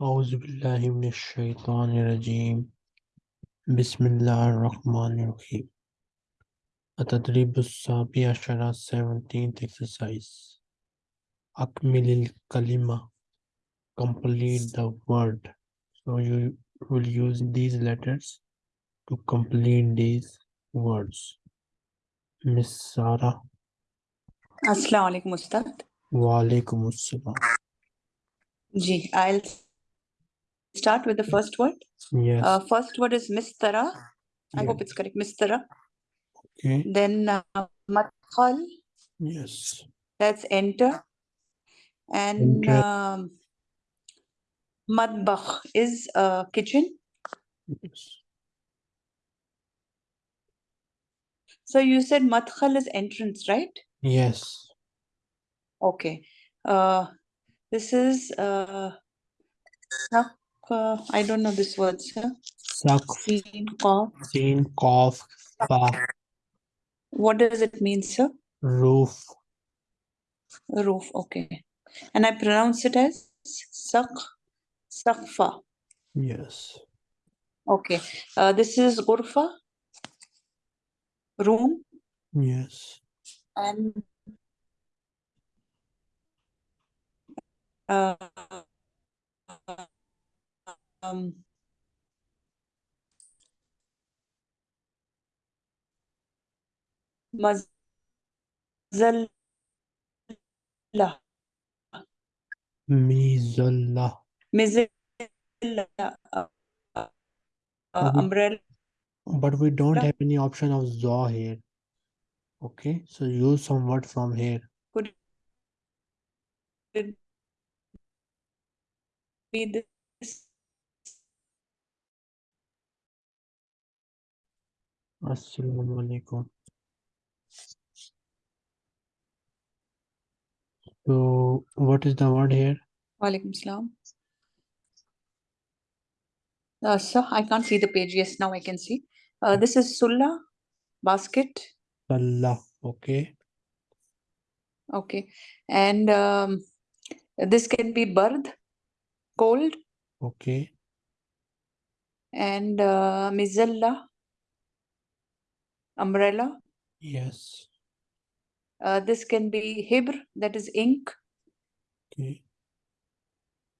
Auzubillahiminash-shaytanir-rajim. Bismillahir-rahmanir-rahim. At-tadribus-sabi ashara 17th exercise. Akmilil kalima. Complete the word. So you will use these letters to complete these words. Miss Sara. अस्सलाम वालेकुम उस्ताद Wa alaikum assalam. Ji I'll start with the first word Yes. uh, first word is mistara I Yeah. hope it's correct mistara Okay. then uh, madkhal Yes. that's enter and Enter. um, madbakh is uh, kitchen Yes. so you said madkhal is entrance right Yes. okay uh, this is uh, sak- uh, I don't know this word sir Saqf. Sin, qaf. Sin. Qaf. Fa. what does it mean sir Roof. roof okay and i pronounce it as sak sakfa Yes. okay uh, this is ghurfa room Yes. and uh, um, mazalla Mizallah. mizilla uh, uh, umbrella But we don't have any option of zaw here. Okay, so use some word from here. could it be this Assalamu alaikum. So, what is the word here? Walaikum salam. Uh, sir, I can't see the page. Yes, now I can see. Uh, this is Sulla basket. Allah. Okay. Okay. And um, this can be bard, cold, Okay. and uh, mizalla, umbrella. Yes. Uh, this can be hibr, that is ink. Okay.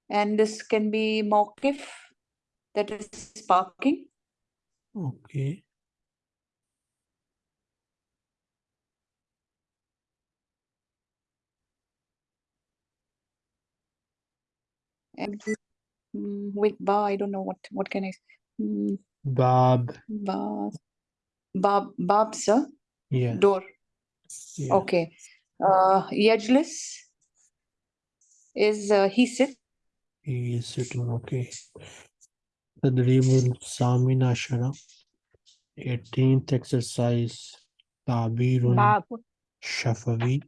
And this can be mawqif, that is sparking. Okay. And mm, wait, ba, I don't know what, what can I, mm, Bab. ba, bab, bab, sir, Yes. door. Yeah. Okay. Uh, Yajlis is uh, he sit. He is sitting. Okay. Tadribul Samina Ashara. 18th exercise. Tabirun Bab. Shafawi.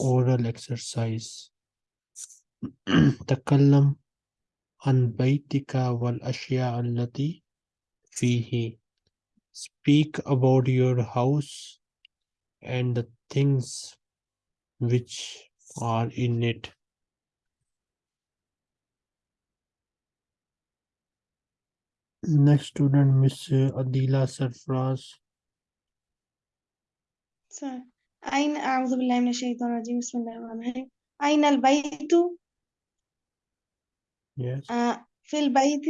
Oral exercise. تكلم عن بيتك والأشياء التي فيه. Speak about your house and the things which are in it. Next student, Miss Adila Sarfraz. سر أين أعوذ بالله من الشيطان الرجيم بسم الله الرحمن الرحيم أين البيت Yes. آه، في البيت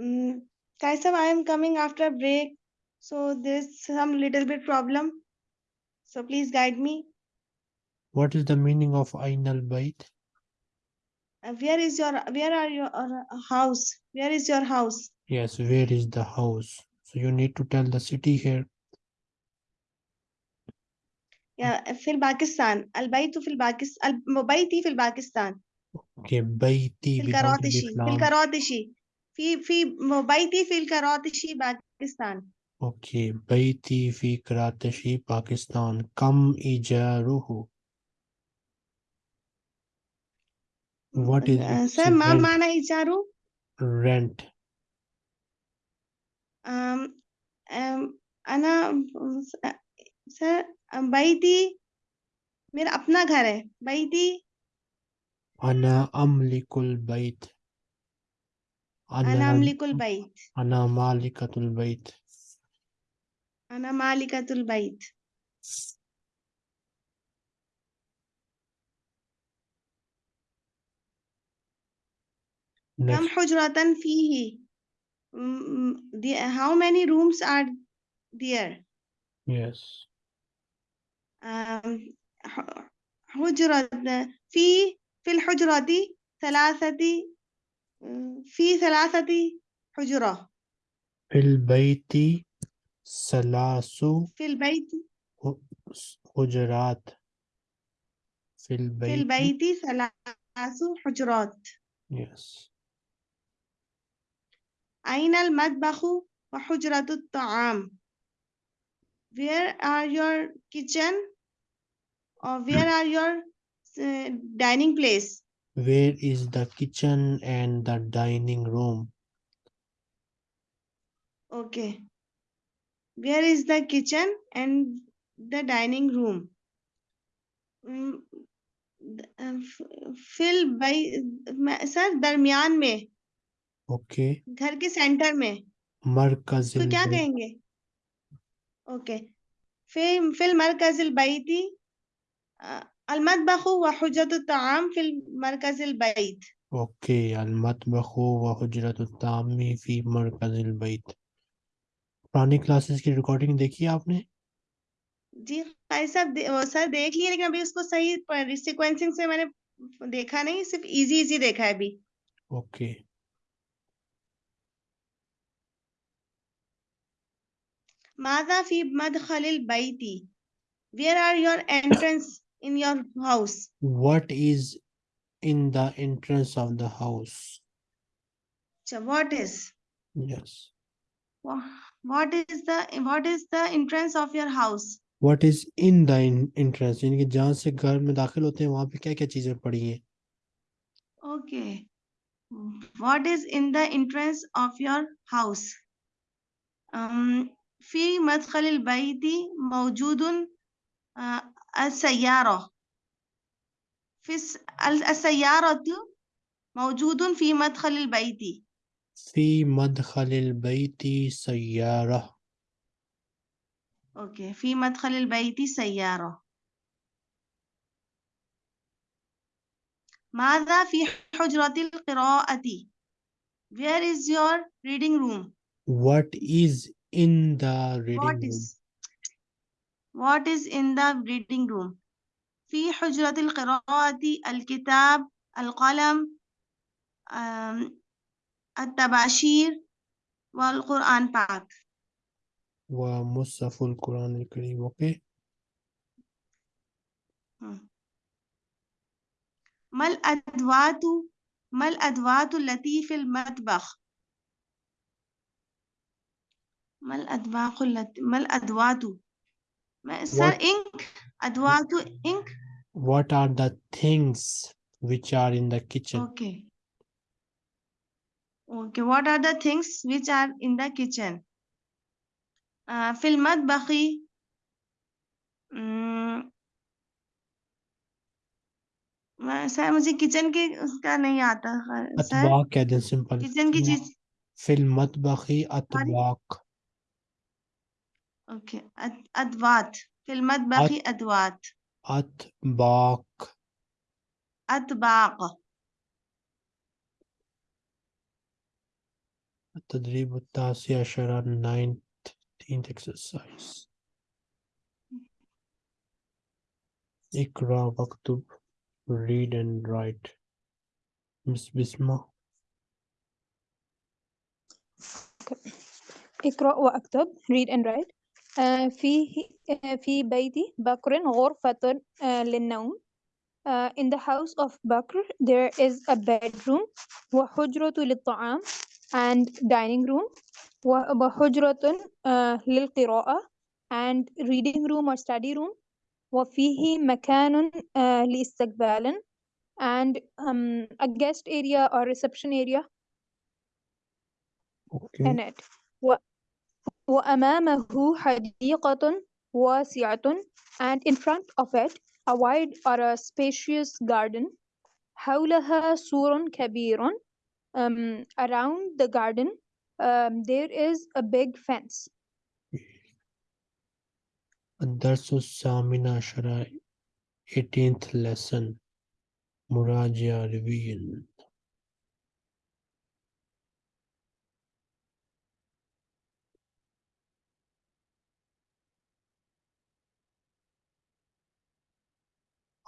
mm, Kaisam I am coming after break so there's some little bit problem so please guide me What is the meaning of Ainal Bait? Uh, where is your where are your uh, house where is your house Yes, where is the house? So you need to tell the city here. يا في الباكستان البيت في الباكستان بيتي في الباكستان Okay, Baiti في without الكراتشي alif في lam. الكراتشي في في بيتي في الكراتشي باكستان Okay, Baiti fi Karachi, Pakistan. Kam ijaruhu. What is Uh, its sir ما rent? معنى إيجاره Rent. أم أم أنا sir بيتي मेरा अपना घर है بيتي أنا أملك البيت أنا أملك البيت. أنا مالكة البيت. أنا مالكة البيت. كم حجرة فيه؟ how many rooms are there? Yes. حجرة في في الحجرة ثلاثة في ثلاثة حجرة. في البيت ثلاث في البيت حجرات. في في البيت البيت ثلاث حجرات. Yes. أين المطبخ وحجرة الطعام؟ Where are your kitchen or where are your uh, dining place? where is the kitchen and the dining room okay where is the kitchen and the dining room fill by sir darmiyan mein okay. ghar ke center mein markaz to kya kahenge okay okay. fill fill मरकजिल बाई थी المطبخ وحجة الطعام في المركز البيت اوكي المطبخ وحجرة الطعام في مركز البيت पुरानी classes की recording देखी है आपने जी भाई साहब दे, वो सर देख लिए लेकिन अभी उसको सही सीक्वेंसिंग से मैंने देखा नहीं सिर्फ इजी इजी देखा है अभी okay ماذا في مدخل البيت where are your entrance in your house what is in the entrance of the house so what is yes wha- what is the what is the entrance of your house what is in the in entrance यानी कि जहाँ से घर में दाखिल होते हैं वहाँ पे क्या क्या चीजें पड़ी हैं okay what is in the entrance of your house um في مدخل البيت موجود آه، السيارة. في الس- ال- السيارة موجود في مدخل البيت. في مدخل البيت سيارة. أوكي في مدخل البيت سيارة. ماذا في حجرة القراءة؟ Where is your reading room? What is in the reading What room? is What is in the reading room? في حجرة القراءة الكتاب القلم التباشير والقرآن पाक ومصحف القرآن الكريم. Okay. مم. ما الأدوات ما الأدوات التي في المطبخ؟ ما الأدوات التي ما الأدوات؟ ما سر What- إنك أدوات إنك what are the things which are in the kitchen Okay. Okay. What are the things which are in the kitchen? Uh, في المطبخ mm, मैं- sir मुझे kitchen के उसका नहीं आता ख- sir अतबाक कह दें सिंपल किचन की चीज fill मतबखी अतबाक أوكي. أدوات. في المطبخ أدوات. أطباق. أطباق. التدريب التاسع عشر 19th exercise اقرأ واكتب read and write. مس بسمة اقرأ وأكتب. read and write. فيه آه، في بيت بكر غرفة آه، للنوم آه، in the house of Bakr there is a bedroom وحجرة للطعام and dining room و- وحجرة آه، للقراءة and reading room or study room وفيه مكان آه، لاستقبال and um, a guest area or reception area okay in it و- وأمامه حديقة واسعة and in front of it a wide or a spacious garden حولها سور كبير um, around the garden um, there is a big fence الدرس الثامن عشر 18th lesson مراجعة revision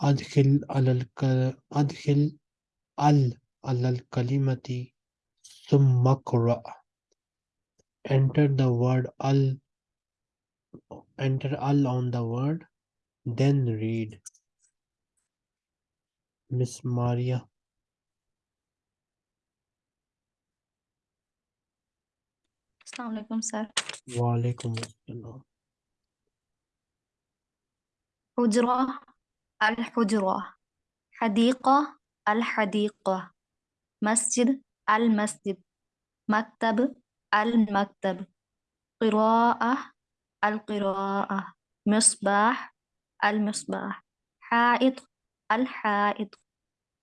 أدخل على الك... أدخل ال على الكلمة ثم اقرأ enter the word al enter al on the word then read Miss Maria السلام عليكم سر وعليكم السلام حجرة الحجرة حديقة الحديقة مسجد المسجد مكتب المكتب قراءة القراءة مصباح المصباح حائط الحائط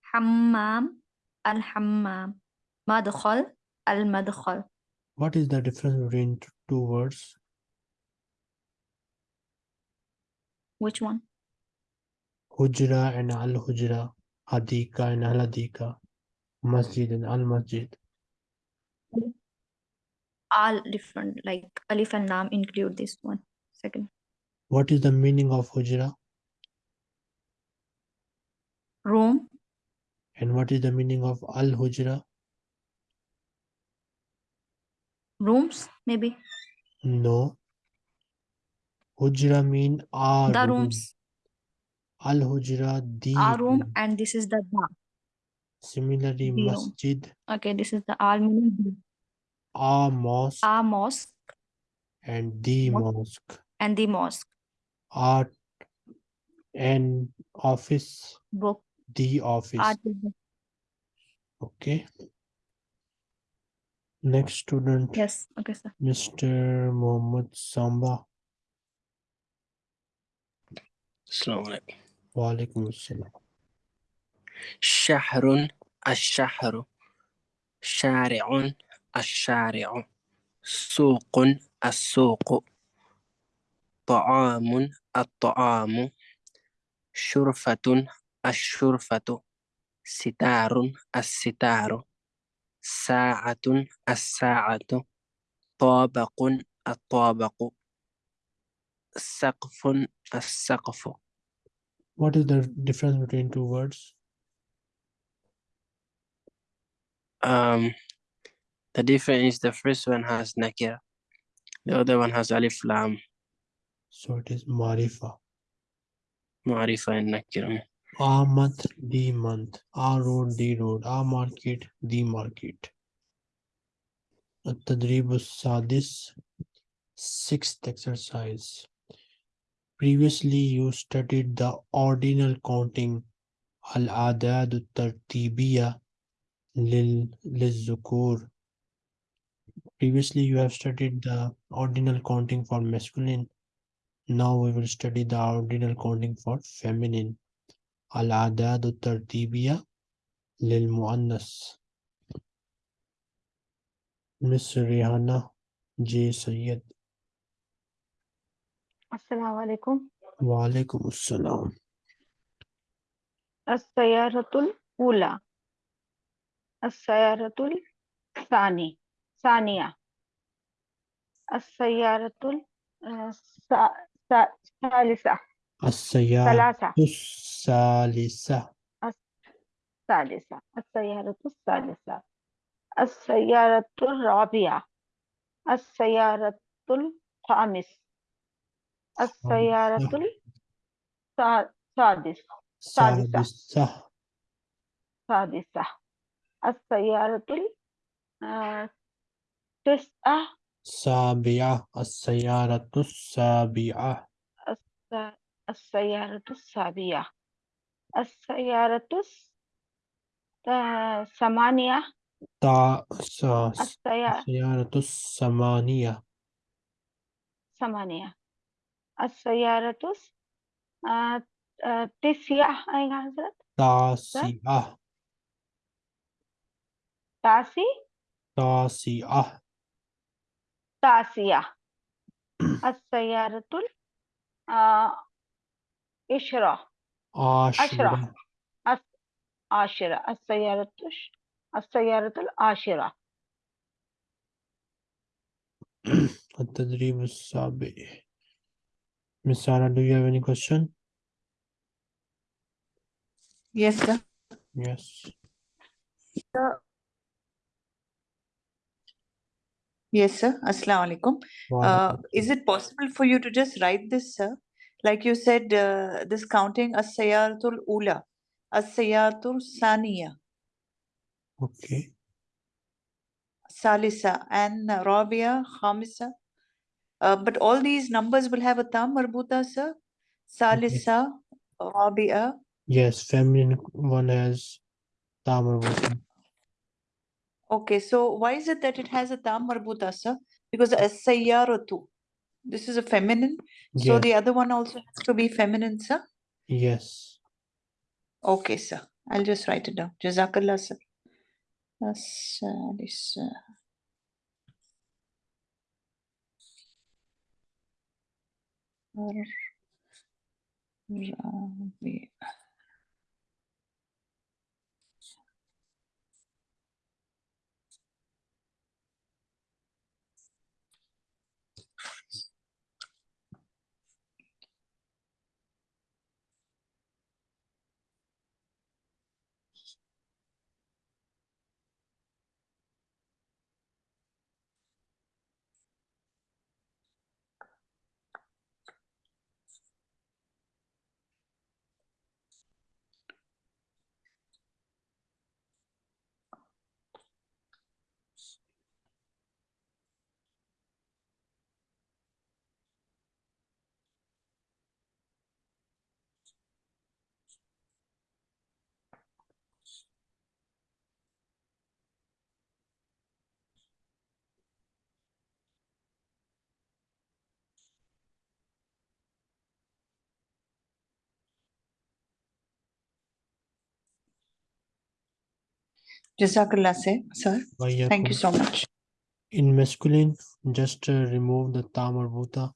حمام الحمام مدخل المدخل What is the difference between two words? which one Hujra and al hujra, hadika and al hadika, masjid and al masjid. all different like alif and lam include this one second What is the meaning of hujra room and what is the meaning of al hujra? rooms maybe No. Hujra mean a the room. rooms Al Hujra the room and this is the ba. Similarly, the masjid. Okay, this is the al meaning a mosque. A mosque. And the mosque. And the mosque. Art and office. Book. The office. Art. Okay. Next student. Yes. Okay, sir. Mr. Mohammed Samba. Slowly. Walaikum assalam. شهر الشهر شارع الشارع سوق السوق طعام الطعام شرفة الشرفة ستار الستار ساعة الساعة طابق الطابق سقف السقف What is the difference between two words? Um, the difference is the first one has nakira, the other one has alif lam, So it is marifa. ma'rifa and nakira. A month, the month. A road, the road. A market, the market. التدريب السادس sixth exercise. Previously you studied the ordinal counting الأعداد الترتيبية لل للذكور. Previously you have studied the ordinal counting for masculine. Now we will study the ordinal counting for feminine. الأعداد الترتيبية للمؤنث Miss Rihanna J. Syed السلام عليكم. وعليكم السلام. السيارة الأولى. السيارة الثاني ثانية. السيارة ال- آه، الس- الس- الثالثة السيارة الثالثة. الثالثة. السيارة الثالثة. السيارة الرابعة. السيارة الخامس آه، السيارة السادسة السادسة السادسة السيارة التسعة آه، السابعة. السيارة السابعة. السيارة السابعة. السيارة الثمانية السيارة الثمانية ثمانية. السيارة آه، آه، تسيح أيها حضرت تاسعة تعسي تاسعة تاسية السيارة تل إشرا عشرة. عشرة. السيارة تش السيارة السيارة العاشرة التدريب السابق. Miss Sarah, do you have any question? Yes, sir. Yes. Sir. Yes, sir. Assalamu alaikum. Uh, is it possible for you to just write this, sir? Like you said, uh, this counting as-sayaratul ula, as-sayaratul saniya, Okay. salisa, and rabia, khamisa. Uh, but all these numbers will have a tam marbuta, sir. Salisa, rabia. Yes, feminine one has Tamar Okay, so why is it that it has a tam marbuta, sir? Because as-sayaratu, this is a feminine, so the other one also has to be feminine, sir. Yes. Okay, sir. I'll just write it down. Jazakallah, sir. As-salisa. Rabia. Jazakallah, eh, sir. Bayakum. Thank you so much. In masculine, just uh, remove the tam marbuta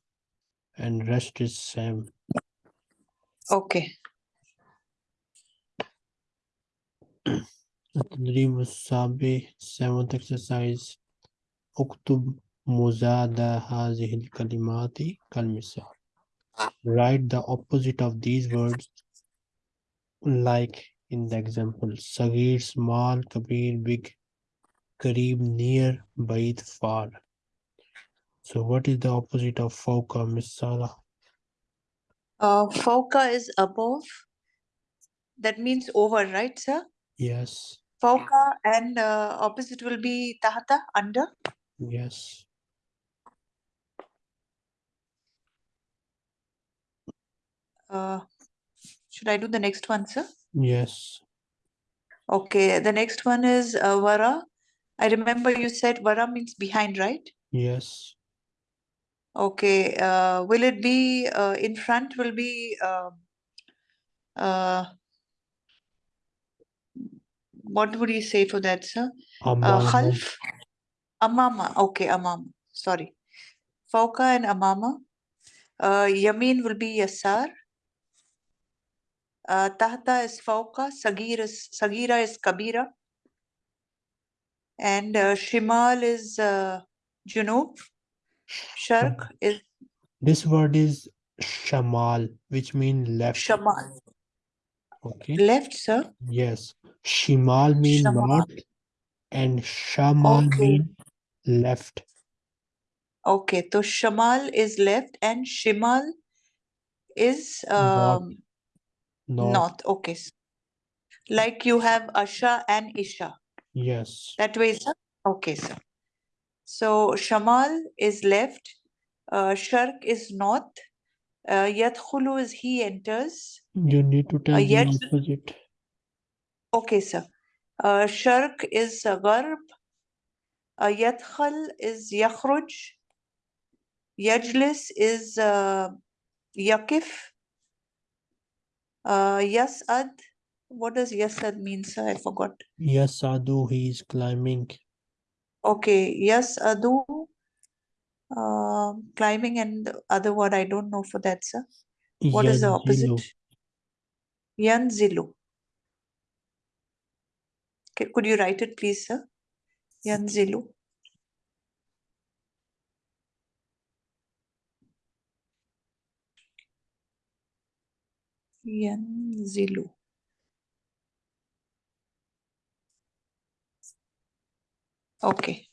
and rest is same. Okay. Tadrib Sabi, seventh exercise. Uktub Muzada Hazihil Kalimati Kalmisal. Write the opposite of these words like in the example Sagir small, Kabir big, Kareeb near, Baid far. So what is the opposite of Fauka, Miss Sala? Uh, Fauka is above. That means over, right, sir? Yes. Fauka and uh, opposite will be Tahata, under? Yes. Uh, should I do the next one, sir? Yes, Okay, the next one is uh, vara. I remember you said vara means behind, right? yes. Okay, uh, will it be uh, in front? Will be uh, uh, what would you say for that, sir? Uh, Amama, khalf, amama. Okay, amama. Sorry, fauka and amama. Uh, yameen will be yasar. Uh, tahta is fauka. Sagir is sagira is kabira. And uh, shimal is uh, junub. Sharq is This word is shamal, which means left. shamal. Okay. Left, sir. Yes. Shimal mean Shamal. north and shamal Okay. mean left. Okay, so shamal is left and shimal is um, North. north. Okay. Like you have Asha and Isha. Yes. That way, sir? Okay, sir. So shamal is left, uh, sharq is north, uh, yadkhulu is he enters. You need to tell Uh, the opposite. Okay, sir. Uh, sharq is uh, gharb, uh, yadkhal is yakhruj, yajlis is uh, yakif, uh, yas'ad What does yes, Ad mean, sir? I forgot. Yes, Adu, he is climbing. Okay, yes, adu. Uh, climbing and the other word I don't know for that, sir. What is the Yanzilu. opposite? Yanzilu. Okay, could you write it, please, sir? Yanzilu. Yanzilu. Okay.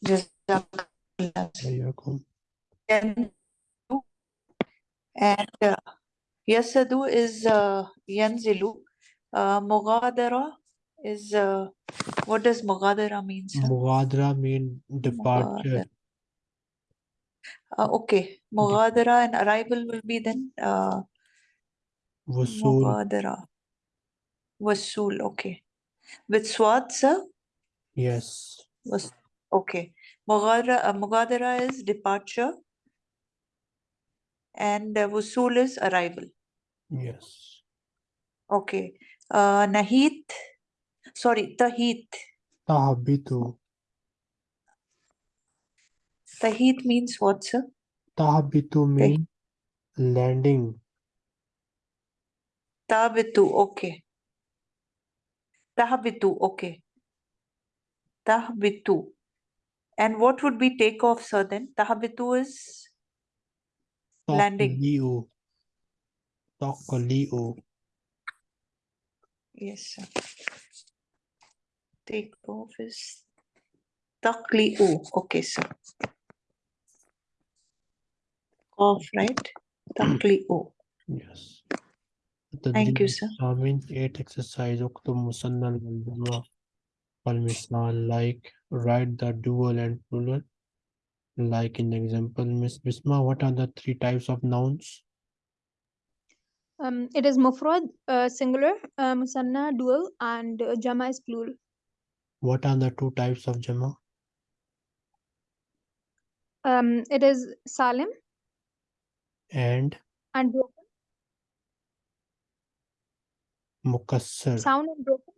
Yanzilu. And uh, Yasadu is uh, Yanzilu. Uh, Mughadara is uh, what does Mughadara mean, sir? Mughadra mean departure. Uh, okay, Mughadara and arrival will be then uh, Wasul. Mughadara. Wasul, okay. With Swat, sir? Yes. Was okay. Mughadara, uh, Mughadara is departure and uh, Wasul is arrival. Yes. Okay. Uh, Nahit, sorry, Tahit. Tahabitu. Tahit means what, sir? Tahabitu means landing. Tabitu, okay. Tahabitu, okay. Tahbitu. And what would be takeoff, sir, then? Tahabitu is landing. Taqli'u. Taqli'u. Yes, sir. Takeoff is Taqli'u. Okay, sir. Off, right? Taqli'u. Yes. Thank you, sir. Samin, eight exercise. Uktub musannal wal jama wal misal. Like write the dual and plural. Like in the example, Miss Bisma, what are the three types of nouns? Um, it is mufrad, uh, singular, uh, musanna, dual, and uh, jama is plural. What are the two types of jama? Um, it is salim And and broken, mukassar. sound and broken.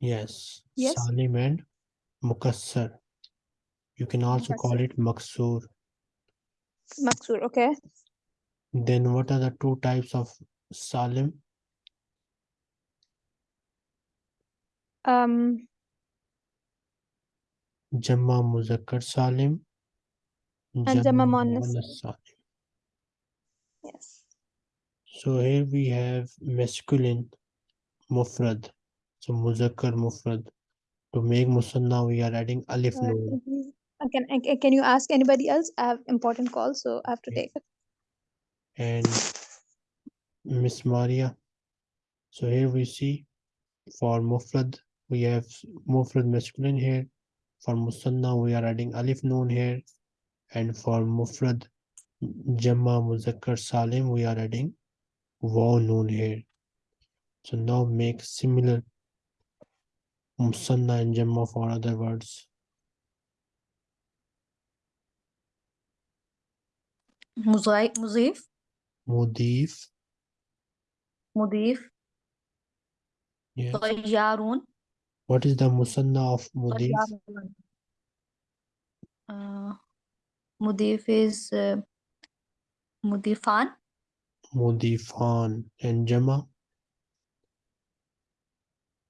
Yes. Yes. Salim and mukassar. You can also call it maksur. Maksur, okay. Then what are the two types of salim? Um, Jama muzakkar salim. And jama muannas muannas salim. yes. So here we have masculine mufrad. So muzakkar mufrad. To make musanna we are adding alif Uh, noon. can you- uh, can, uh, can you ask anybody else? I have important call so I have to take it. and Miss Maria. So here we see for mufrad we have mufrad masculine here. For musanna we are adding alif noon here, and for mufrad jamma muzakkar salim we are adding waw noon here. So now make similar musanna and jamma for other words. Muzai, muzif. Mudif. Mudif. Yes. What is the musanna of mudif? Uh, mudif is uh, mudifan. Mudifan and jama.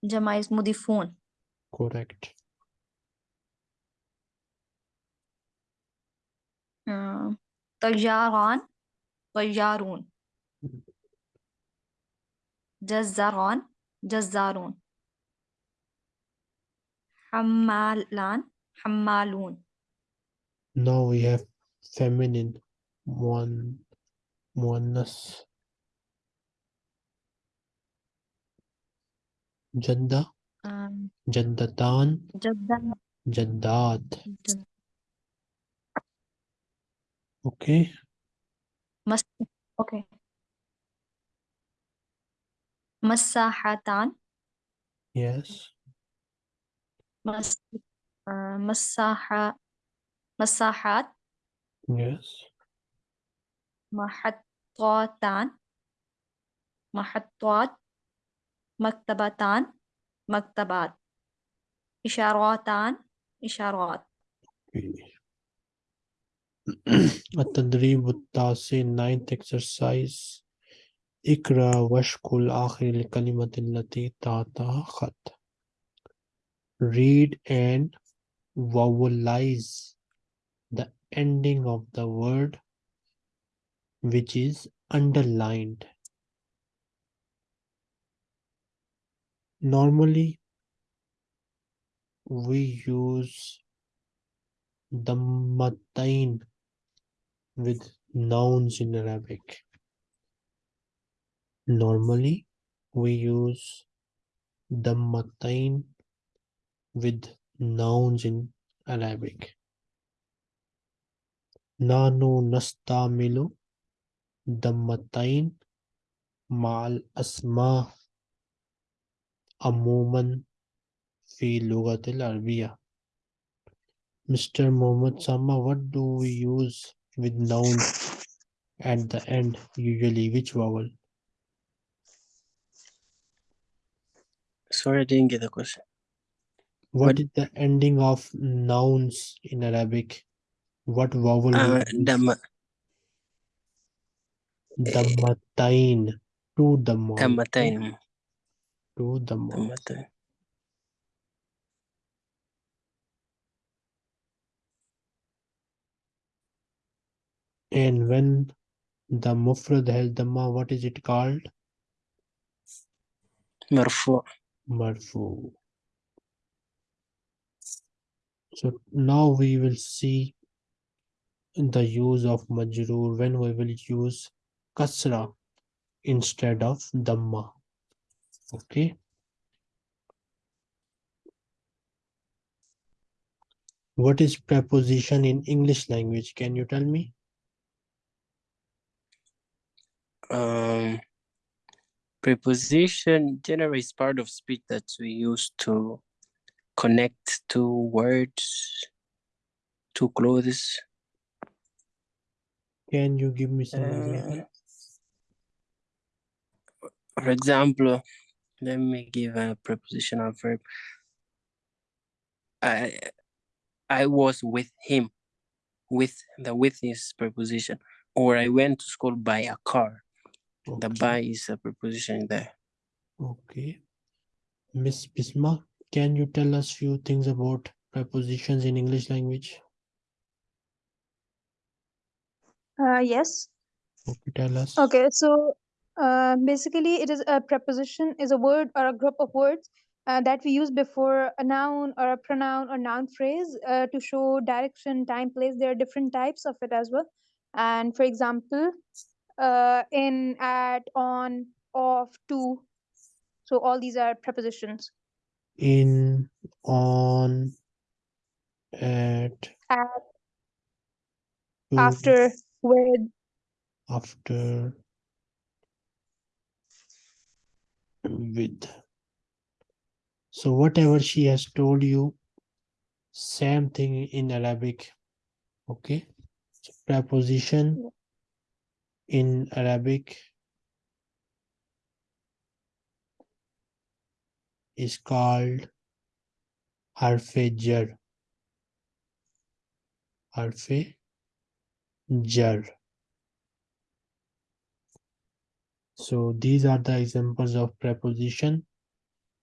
جمع is مضيفون correct. آه، طياران طيارون جزاران جزارون حمالان حمالون Now we have feminine one muannas. जद्दा। um, जद्दतान जद्दात okay. मस्त okay. मसाहतान yes. मसाहत yes. महत्वतान महत्वात مكتبتان مكتبات إشاراتان إشارات التدريب التاسع ninth exercise اقرأ واشكل آخر الكلمة التي تحتها خط read and vowelize the ending of the word which is underlined normally we use dammatain with nouns in Arabic. Normally, we use dammatain with nouns in Arabic. Nanu nastamilu dammatain ma'al asma amuman fi lugatil arabiyya. Mr. Mohammed Sama, what do we use with noun at the end usually? Which vowel? Sorry, I didn't get the question. What What- is the ending of nouns in Arabic? What vowel we Uh, use? dam Dammatain. Two damma to the matter. And when the mufrad has dhamma, what is it called? Marfu. Marfu. So now we will see the use of majroor when we will use kasra instead of dhamma. Okay. What is preposition in English language? Can you tell me? Um, preposition generally is part of speech that we use to connect two words, two clothes. Can you give me some Uh, for example, let me give a prepositional verb. I I was with him. With the with is preposition. Or I went to school by a car. The by is a preposition there. Okay. Miss Bisma, can you tell us few things about prepositions in English language? Uh, yes. Okay, tell us. Okay, so uh, basically, it is a preposition is a word or a group of words uh, that we use before a noun or a pronoun or noun phrase uh, to show direction, time, place. There are different types of it as well. And for example, uh, in, at, on, off, to. So all these are prepositions. In, on, at, At, to, after, with, after, with. So whatever she has told you, same thing in Arabic. Okay. So preposition in Arabic is called harfe jar. Harfe jar. So these are the examples of preposition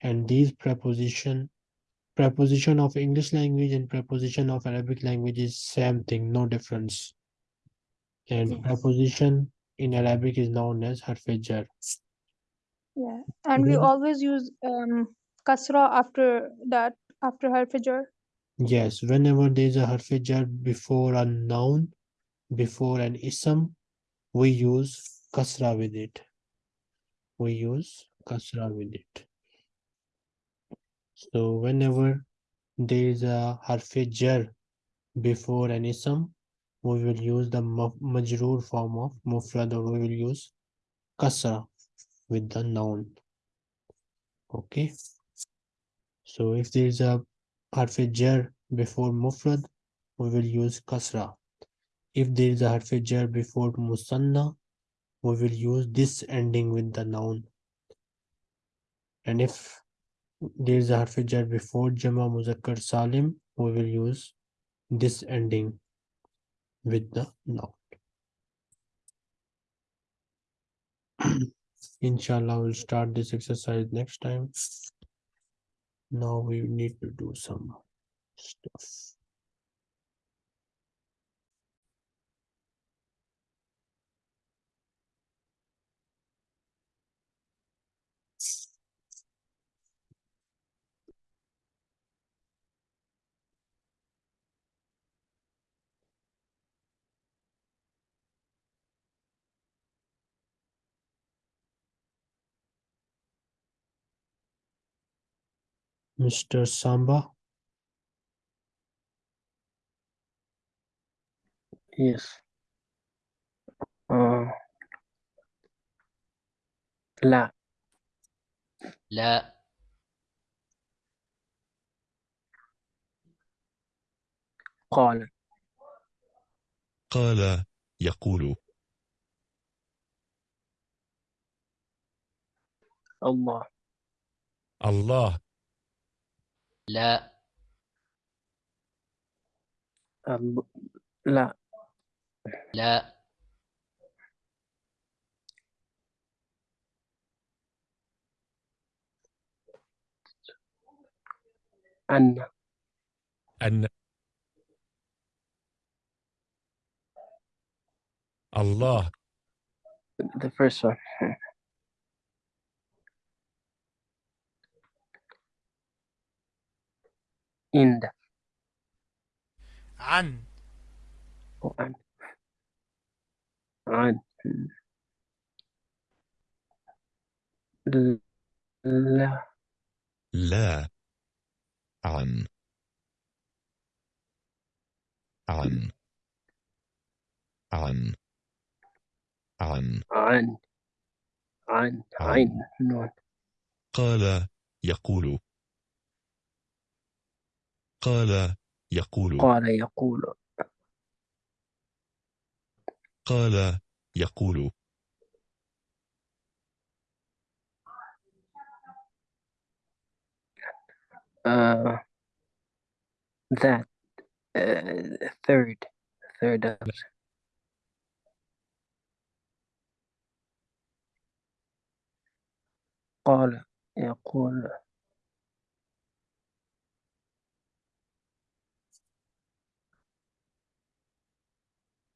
and these preposition preposition of English language and preposition of Arabic language is same thing, no difference. And Mm. preposition in Arabic is known as harfe jar. yeah. And we always use um, kasra after that, after harfijar. Yes, whenever there is a harfe jar before a noun, before an ism, we use kasra with it. We use kasra with it. So whenever there is a harfe jar before an ism, we will use the ma- majroor form of mufrad or we will use kasra with the noun. Okay. So if there is a harfe jar before mufrad, we will use kasra. If there is a harfe jar before musanna, we will use this ending with the noun. and if there is a harf before Jama Muzakkar Salim, we will use this ending with the noun. Inshallah, we'll start this exercise next time. Now we need to do some stuff. Mr. Samba, Yes. Uh, لا. لا. قال. قال يقول. الله. الله. لا. الب- لا. لا. أن. أن. الله. The first one. عند عن. وعن. عن. ل- لا. لا. عن. عن. عن. عن. عن. عن. عين نون قال يقول. قال يقول. قال يقول. قال يقول. uh, that uh, third third option. قال يقول.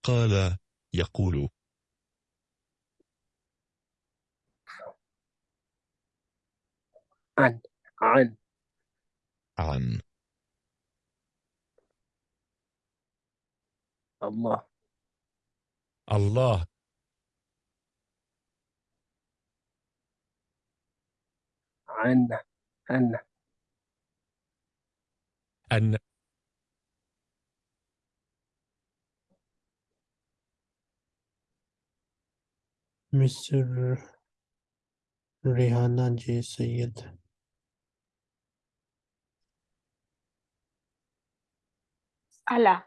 قال يقول. عن عن. عن. الله. الله. عن أن أن Mr. Rehana J. Syed. على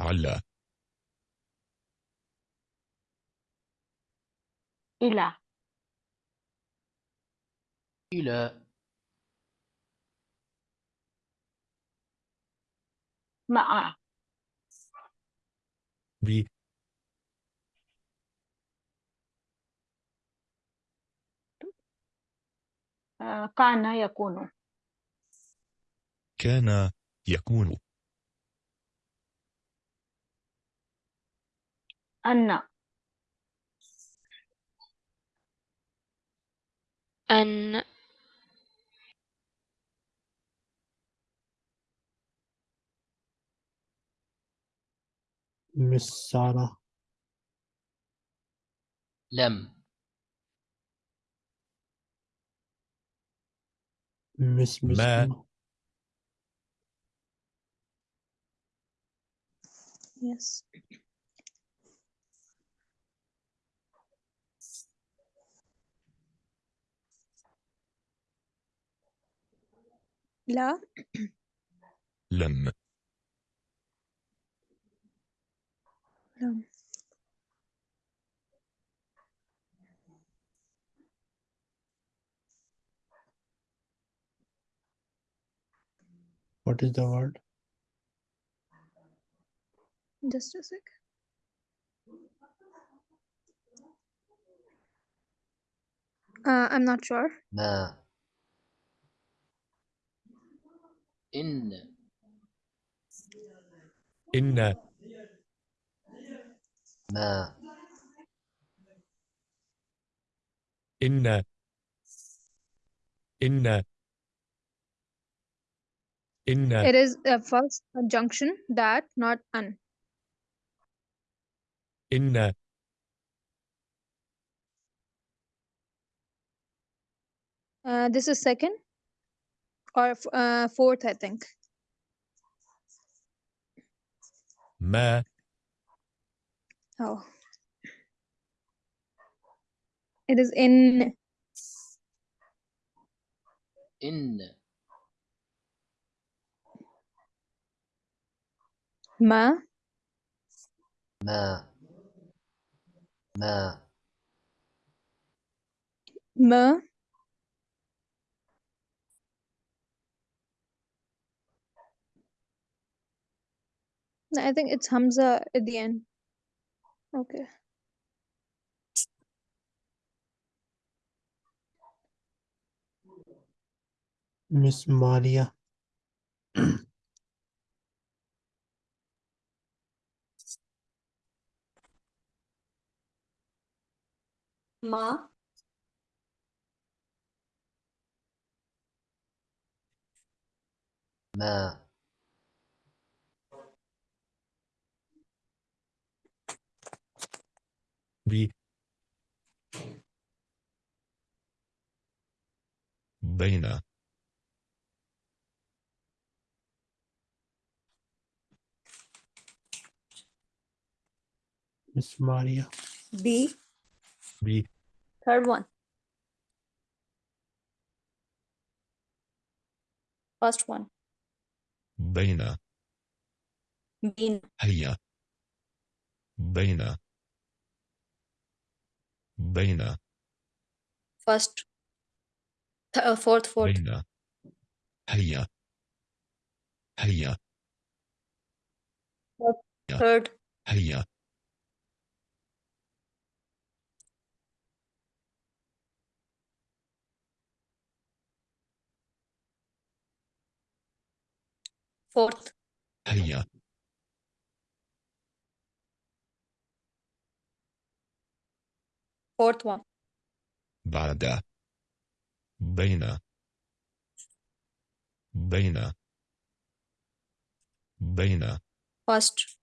على إلى إلى مع ب كان يكون. كان يكون. أن. أن. Miss Sarah. لم. Miss ما. Misbah. Yes. لا لم لم What is the word? Just a sec. Uh, I'm not sure. ما إن إن ما إن إن In uh, it is a first conjunction that, not an. In uh, uh, this is second or uh, fourth, I think. Ma. Oh. It is in. In. ma. ما ما Ma. No, I think it's Hamza at the end. Okay. Miss Maria. Ma. Ma. বি বেইনা Miss Maria. B بي Third one. First one. بين Been. هيا بين بين First. Th- uh, fourth, fourth. بين هيا هيا Third. هيا fourth. Yeah. Fourth one. Bada. Baina. Baina. Baina. First.